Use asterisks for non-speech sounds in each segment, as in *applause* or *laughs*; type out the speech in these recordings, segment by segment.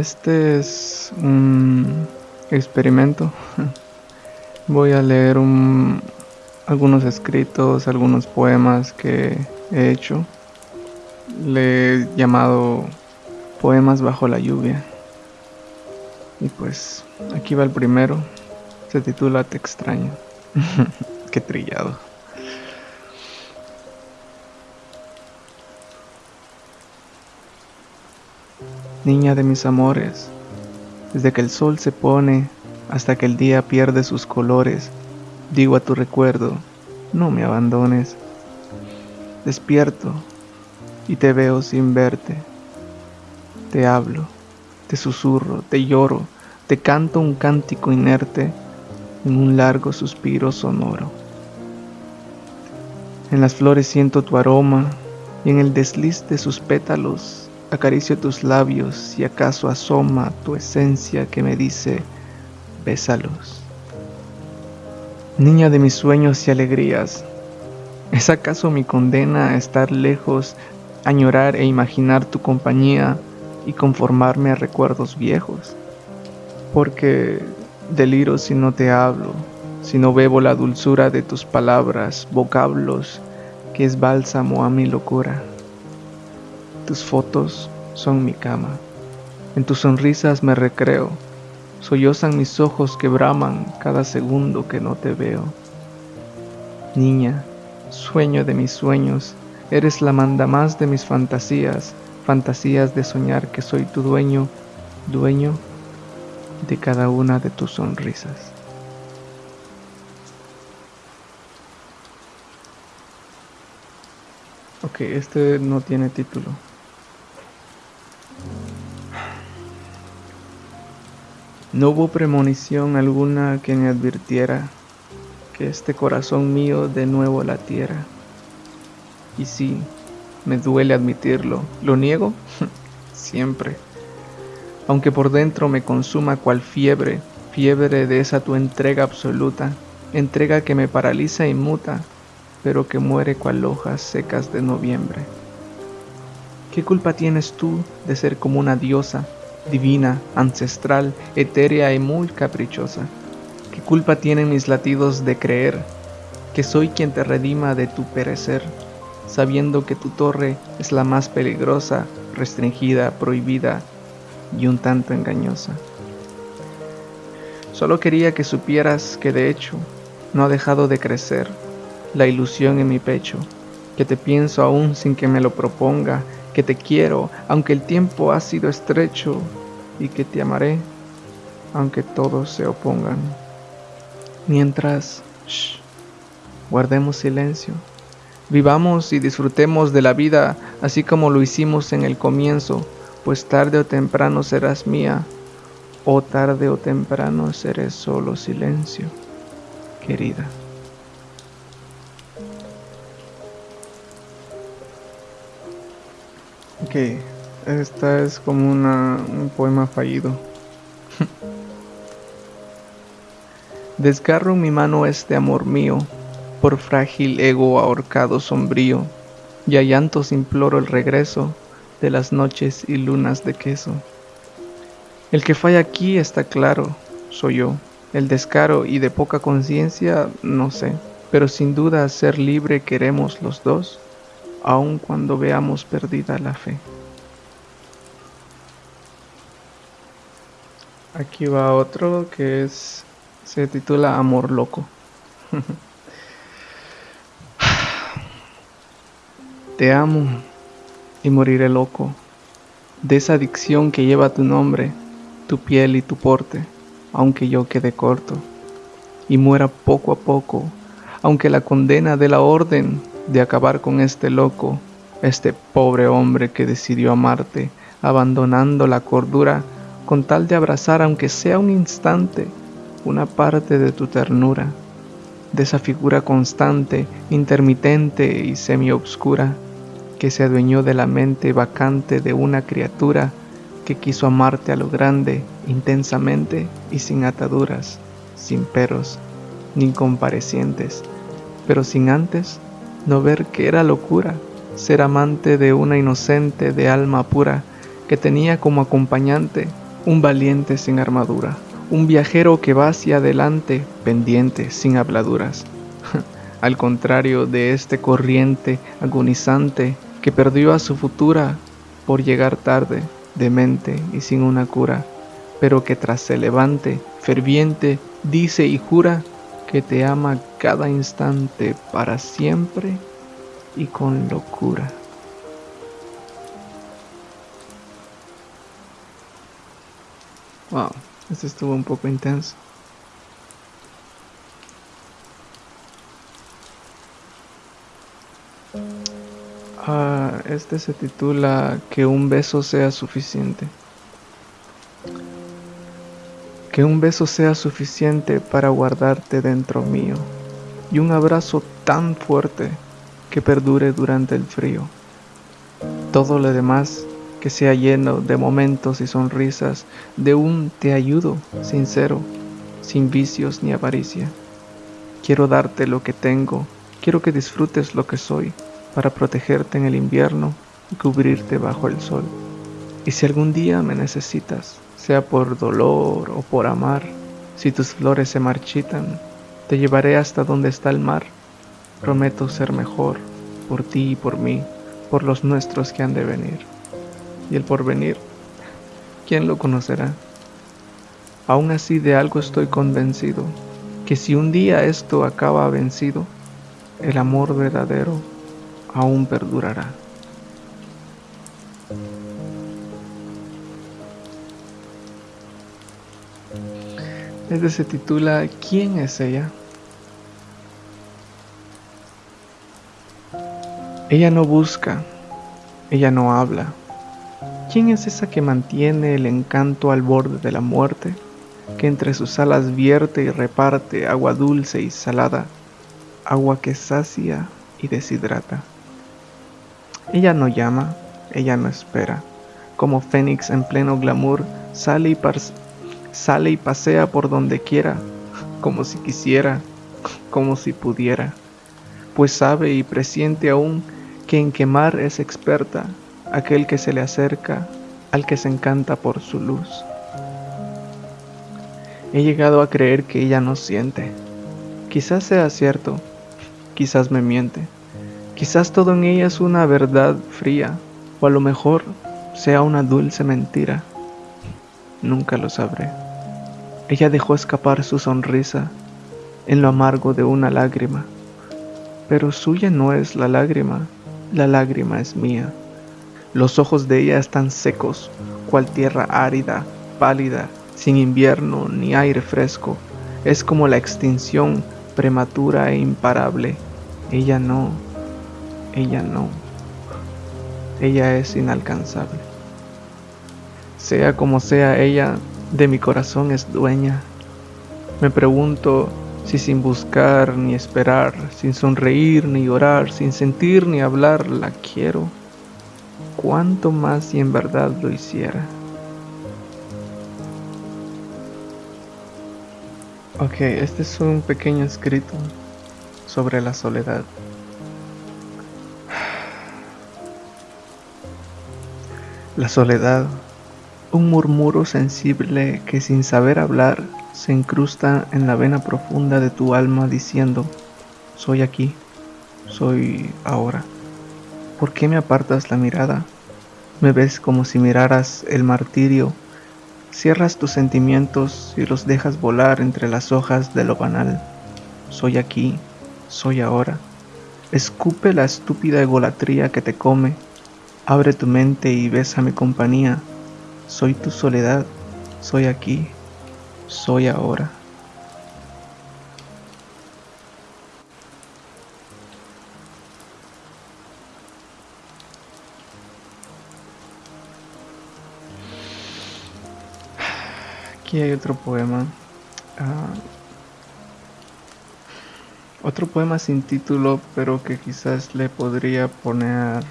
Este es un experimento. *laughs* Voy a leer algunos escritos, algunos poemas que he hecho. Le he llamado Poemas bajo la lluvia. Y pues aquí va el primero. Se titula Te extraño. *laughs* Qué trillado. Niña de mis amores, desde que el sol se pone hasta que el día pierde sus colores, digo a tu recuerdo, no me abandones. Despierto y te veo sin verte. Te hablo, te susurro, te lloro, te canto un cántico inerte en un largo suspiro sonoro. En las flores siento tu aroma y en el desliz de sus pétalos acaricio tus labios y acaso asoma tu esencia que me dice, bésalos. Niña de mis sueños y alegrías, ¿es acaso mi condena estar lejos, añorar e imaginar tu compañía y conformarme a recuerdos viejos? Porque deliro si no te hablo, si no bebo la dulzura de tus palabras, vocablos, que es bálsamo a mi locura. Tus fotos son mi cama, en tus sonrisas me recreo, sollozan mis ojos que braman cada segundo que no te veo. Niña, sueño de mis sueños, eres la mandamás de mis fantasías, fantasías de soñar que soy tu dueño, dueño de cada una de tus sonrisas. Ok, este no tiene título. No hubo premonición alguna que me advirtiera que este corazón mío de nuevo latiera. Y sí, me duele admitirlo, ¿lo niego? *laughs* Siempre aunque por dentro me consuma cual fiebre, fiebre de esa tu entrega absoluta, entrega que me paraliza y muta, pero que muere cual hojas secas de noviembre. ¿Qué culpa tienes tú de ser como una diosa, divina, ancestral, etérea y muy caprichosa? ¿Qué culpa tienen mis latidos de creer que soy quien te redima de tu perecer, sabiendo que tu torre es la más peligrosa, restringida, prohibida, y un tanto engañosa. Solo quería que supieras que de hecho no ha dejado de crecer la ilusión en mi pecho, que te pienso aún sin que me lo proponga, que te quiero aunque el tiempo ha sido estrecho y que te amaré aunque todos se opongan. Mientras, guardemos silencio, vivamos y disfrutemos de la vida así como lo hicimos en el comienzo, pues tarde o temprano serás mía, o tarde o temprano seré solo silencio, querida. Ok, esta es como un poema fallido. *laughs* Desgarro mi mano este amor mío, por frágil ego ahorcado sombrío, y a llantos imploro el regreso de las noches y lunas de queso. El que falla aquí está claro, soy yo. El descaro y de poca conciencia, no sé. Pero sin duda ser libre queremos los dos, aun cuando veamos perdida la fe. Aquí va otro que se titula Amor loco. *laughs* Te amo y moriré loco de esa adicción que lleva tu nombre, tu piel y tu porte, aunque yo quede corto y muera poco a poco, aunque la condena de la orden de acabar con este loco, este pobre hombre que decidió amarte, abandonando la cordura con tal de abrazar aunque sea un instante una parte de tu ternura, de esa figura constante, intermitente y semi-obscura que se adueñó de la mente vacante de una criatura que quiso amarte a lo grande, intensamente y sin ataduras, sin peros, ni comparecientes, pero sin antes no ver que era locura ser amante de una inocente de alma pura que tenía como acompañante un valiente sin armadura, un viajero que va hacia adelante, pendiente, sin habladuras. *laughs* Al contrario de este corriente agonizante que perdió a su futura por llegar tarde, demente y sin una cura, pero que tras se levante, ferviente, dice y jura que te ama cada instante para siempre y con locura. Wow, este estuvo un poco intenso. Ah, este se titula Que un beso sea suficiente. Que un beso sea suficiente para guardarte dentro mío y un abrazo tan fuerte que perdure durante el frío. Todo lo demás que sea lleno de momentos y sonrisas, de un te ayudo sincero, sin vicios ni avaricia. Quiero darte lo que tengo, quiero que disfrutes lo que soy, para protegerte en el invierno y cubrirte bajo el sol. Y si algún día me necesitas, sea por dolor o por amar, si tus flores se marchitan, te llevaré hasta donde está el mar. Prometo ser mejor, por ti y por mí, por los nuestros que han de venir y el porvenir, ¿quién lo conocerá? Aún así de algo estoy convencido, que si un día esto acaba vencido, el amor verdadero aún perdurará. Este se titula ¿Quién es ella? Ella no busca, ella no habla, ¿Quién es esa que mantiene el encanto al borde de la muerte, que entre sus alas vierte y reparte agua dulce y salada, agua que sacia y deshidrata? Ella no llama, ella no espera, como fénix en pleno glamour, sale y, sale y pasea por donde quiera, como si quisiera, como si pudiera, pues sabe y presiente aún que en quemar es experta aquel que se le acerca al que se encanta por su luz. He llegado a creer que ella no siente. Quizás sea cierto, quizás me miente. Quizás todo en ella es una verdad fría, o a lo mejor sea una dulce mentira. Nunca lo sabré. Ella dejó escapar su sonrisa en lo amargo de una lágrima, pero suya no es la lágrima, la lágrima es mía. Los ojos de ella están secos, cual tierra árida, pálida, sin invierno ni aire fresco. Es como la extinción prematura e imparable. Ella no, ella no. Ella es inalcanzable. Sea como sea ella, de mi corazón es dueña. Me pregunto si sin buscar ni esperar, sin sonreír ni orar, sin sentir ni hablar, la quiero cuánto más si en verdad lo hiciera. Ok, este es un pequeño escrito sobre la soledad. La soledad, un murmuro sensible que sin saber hablar se incrusta en la vena profunda de tu alma diciendo, soy aquí, soy ahora. ¿Por qué me apartas la mirada? Me ves como si miraras el martirio. Cierras tus sentimientos y los dejas volar entre las hojas de lo banal. Soy aquí, soy ahora. Escupe la estúpida egolatría que te come. Abre tu mente y besa mi compañía. Soy tu soledad, soy aquí, soy ahora. Aquí hay otro poema. Ah, otro poema sin título, pero que quizás le podría poner...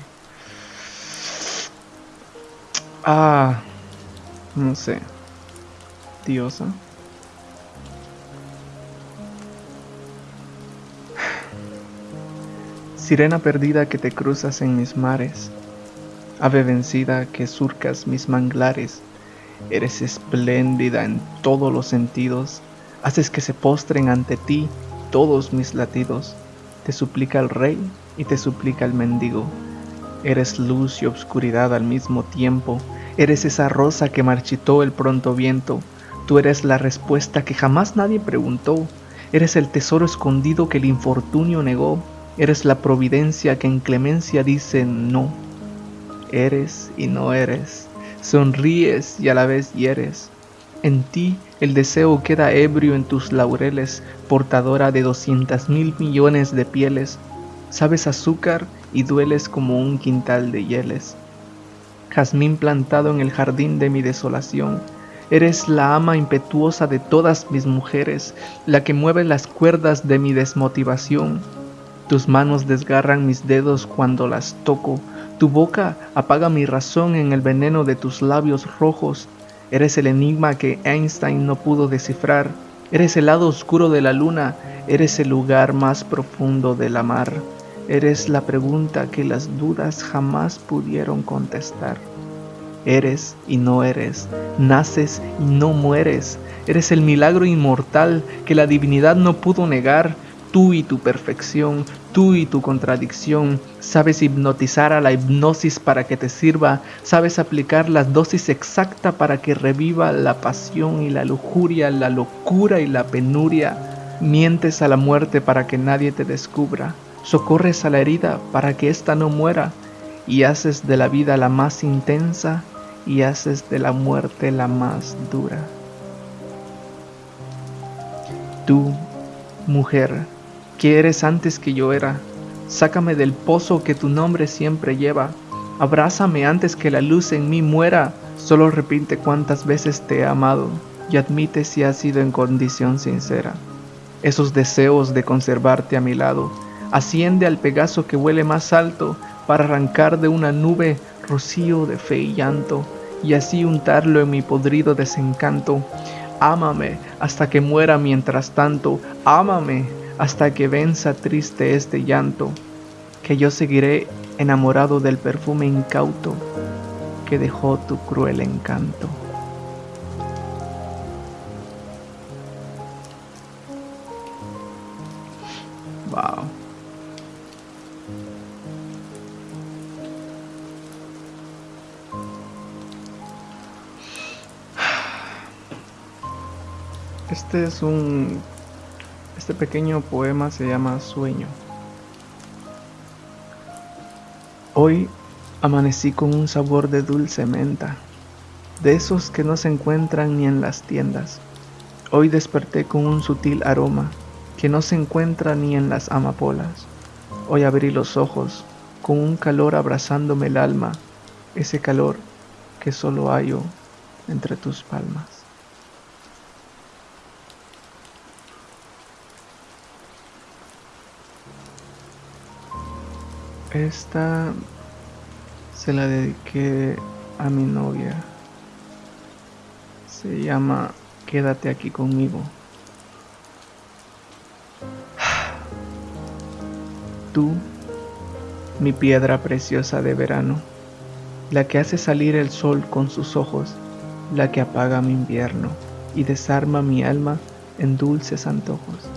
Ah, no sé. Diosa. Sirena perdida que te cruzas en mis mares, ave vencida que surcas mis manglares, Eres espléndida en todos los sentidos. Haces que se postren ante ti todos mis latidos. Te suplica el rey y te suplica el mendigo. Eres luz y obscuridad al mismo tiempo. Eres esa rosa que marchitó el pronto viento. Tú eres la respuesta que jamás nadie preguntó. Eres el tesoro escondido que el infortunio negó. Eres la providencia que en clemencia dice no. Eres y no eres. Sonríes y a la vez hieres. En ti el deseo queda ebrio en tus laureles, portadora de doscientas mil millones de pieles. Sabes azúcar y dueles como un quintal de hieles. Jazmín plantado en el jardín de mi desolación, eres la ama impetuosa de todas mis mujeres, la que mueve las cuerdas de mi desmotivación. Tus manos desgarran mis dedos cuando las toco, tu boca apaga mi razón en el veneno de tus labios rojos. Eres el enigma que Einstein no pudo descifrar. Eres el lado oscuro de la luna. Eres el lugar más profundo de la mar. Eres la pregunta que las dudas jamás pudieron contestar. Eres y no eres, naces y no mueres, eres el milagro inmortal que la divinidad no pudo negar, tú y tu perfección, tú y tu contradicción, sabes hipnotizar a la hipnosis para que te sirva, sabes aplicar la dosis exacta para que reviva la pasión y la lujuria, la locura y la penuria, mientes a la muerte para que nadie te descubra socorres a la herida para que ésta no muera, y haces de la vida la más intensa y haces de la muerte la más dura. Tú, mujer, que eres antes que yo era, sácame del pozo que tu nombre siempre lleva, abrázame antes que la luz en mí muera, solo repite cuántas veces te he amado y admite si has sido en condición sincera. Esos deseos de conservarte a mi lado, asciende al Pegaso que huele más alto para arrancar de una nube rocío de fe y llanto y así untarlo en mi podrido desencanto. Ámame hasta que muera mientras tanto, ámame hasta que venza triste este llanto, que yo seguiré enamorado del perfume incauto que dejó tu cruel encanto. Este es un... Este pequeño poema se llama Sueño. Hoy amanecí con un sabor de dulce menta, de esos que no se encuentran ni en las tiendas. Hoy desperté con un sutil aroma que no se encuentra ni en las amapolas. Hoy abrí los ojos con un calor abrazándome el alma, ese calor que solo hallo entre tus palmas. Esta se la dediqué a mi novia. Se llama Quédate aquí conmigo. Tú, mi piedra preciosa de verano, la que hace salir el sol con sus ojos, la que apaga mi invierno y desarma mi alma en dulces antojos.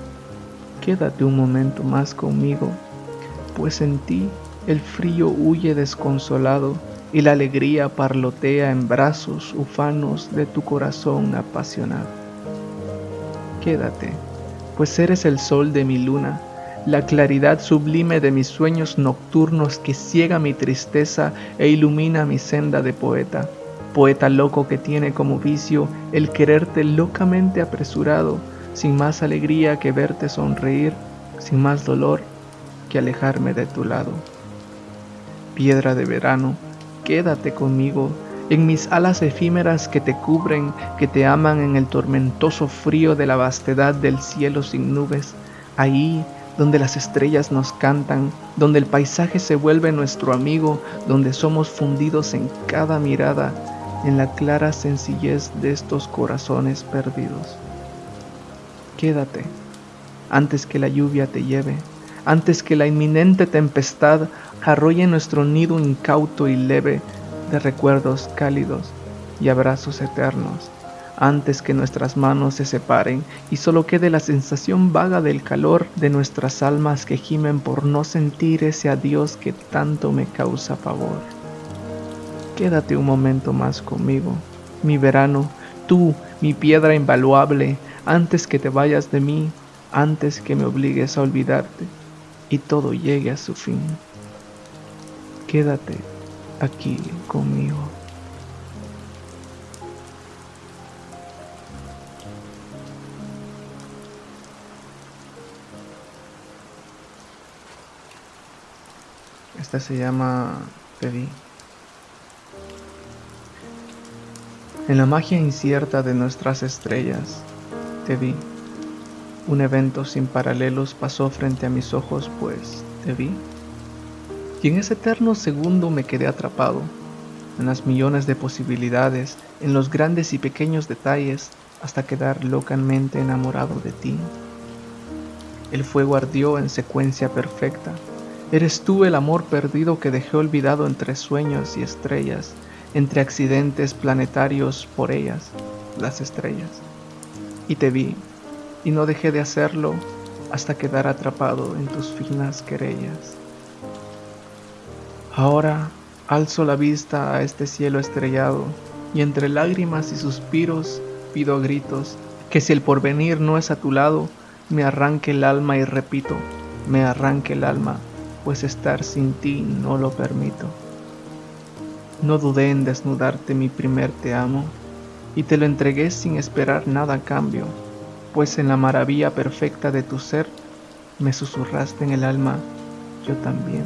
Quédate un momento más conmigo pues en ti el frío huye desconsolado y la alegría parlotea en brazos ufanos de tu corazón apasionado. Quédate, pues eres el sol de mi luna, la claridad sublime de mis sueños nocturnos que ciega mi tristeza e ilumina mi senda de poeta, poeta loco que tiene como vicio el quererte locamente apresurado, sin más alegría que verte sonreír, sin más dolor alejarme de tu lado. Piedra de verano, quédate conmigo en mis alas efímeras que te cubren, que te aman en el tormentoso frío de la vastedad del cielo sin nubes, ahí donde las estrellas nos cantan, donde el paisaje se vuelve nuestro amigo, donde somos fundidos en cada mirada, en la clara sencillez de estos corazones perdidos. Quédate antes que la lluvia te lleve antes que la inminente tempestad arrolle nuestro nido incauto y leve de recuerdos cálidos y abrazos eternos, antes que nuestras manos se separen y solo quede la sensación vaga del calor de nuestras almas que gimen por no sentir ese adiós que tanto me causa pavor. Quédate un momento más conmigo, mi verano, tú, mi piedra invaluable, antes que te vayas de mí, antes que me obligues a olvidarte y todo llegue a su fin. Quédate aquí conmigo. Esta se llama Te En la magia incierta de nuestras estrellas, te vi. Un evento sin paralelos pasó frente a mis ojos, pues te vi. Y en ese eterno segundo me quedé atrapado, en las millones de posibilidades, en los grandes y pequeños detalles, hasta quedar locamente enamorado de ti. El fuego ardió en secuencia perfecta. Eres tú el amor perdido que dejé olvidado entre sueños y estrellas, entre accidentes planetarios por ellas, las estrellas. Y te vi, y no dejé de hacerlo hasta quedar atrapado en tus finas querellas. Ahora alzo la vista a este cielo estrellado y entre lágrimas y suspiros pido gritos que si el porvenir no es a tu lado, me arranque el alma y repito, me arranque el alma, pues estar sin ti no lo permito. No dudé en desnudarte mi primer te amo, y te lo entregué sin esperar nada a cambio pues en la maravilla perfecta de tu ser me susurraste en el alma, yo también.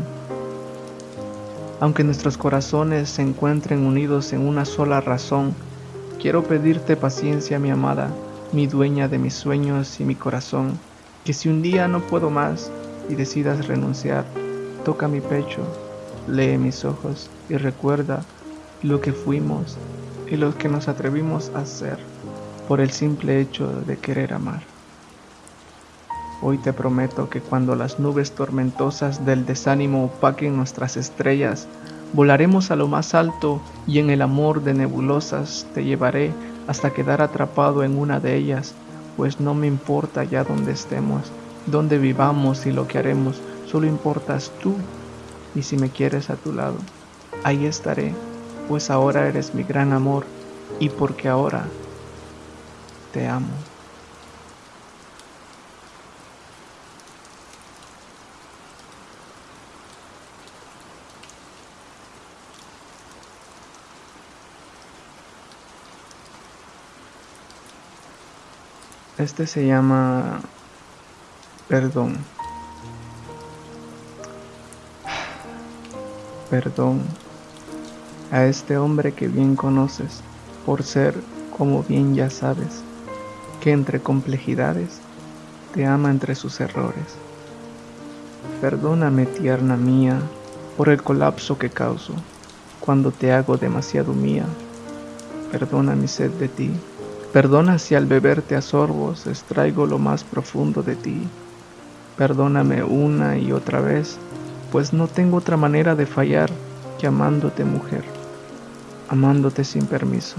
Aunque nuestros corazones se encuentren unidos en una sola razón, quiero pedirte paciencia, mi amada, mi dueña de mis sueños y mi corazón, que si un día no puedo más y decidas renunciar, toca mi pecho, lee mis ojos y recuerda lo que fuimos y lo que nos atrevimos a hacer por el simple hecho de querer amar. Hoy te prometo que cuando las nubes tormentosas del desánimo opaquen nuestras estrellas, volaremos a lo más alto y en el amor de nebulosas te llevaré hasta quedar atrapado en una de ellas, pues no me importa ya dónde estemos, dónde vivamos y lo que haremos, solo importas tú y si me quieres a tu lado, ahí estaré, pues ahora eres mi gran amor y porque ahora te amo. Este se llama perdón. Perdón a este hombre que bien conoces por ser como bien ya sabes que entre complejidades te ama entre sus errores. Perdóname, tierna mía, por el colapso que causo cuando te hago demasiado mía. Perdona mi sed de ti. Perdona si al beberte a sorbos extraigo lo más profundo de ti. Perdóname una y otra vez, pues no tengo otra manera de fallar que amándote mujer, amándote sin permiso,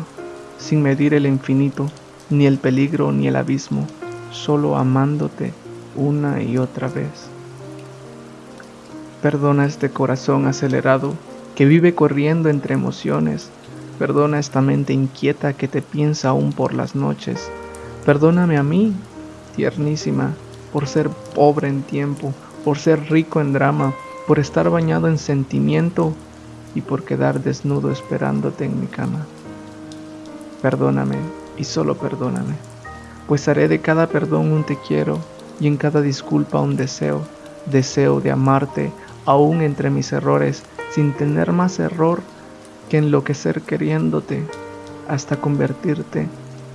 sin medir el infinito ni el peligro ni el abismo, solo amándote una y otra vez. Perdona este corazón acelerado que vive corriendo entre emociones. Perdona esta mente inquieta que te piensa aún por las noches. Perdóname a mí, tiernísima, por ser pobre en tiempo, por ser rico en drama, por estar bañado en sentimiento y por quedar desnudo esperándote en mi cama. Perdóname y solo perdóname, pues haré de cada perdón un te quiero y en cada disculpa un deseo, deseo de amarte aún entre mis errores, sin tener más error que enloquecer queriéndote hasta convertirte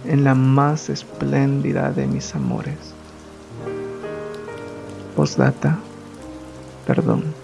en la más espléndida de mis amores. Postdata, perdón.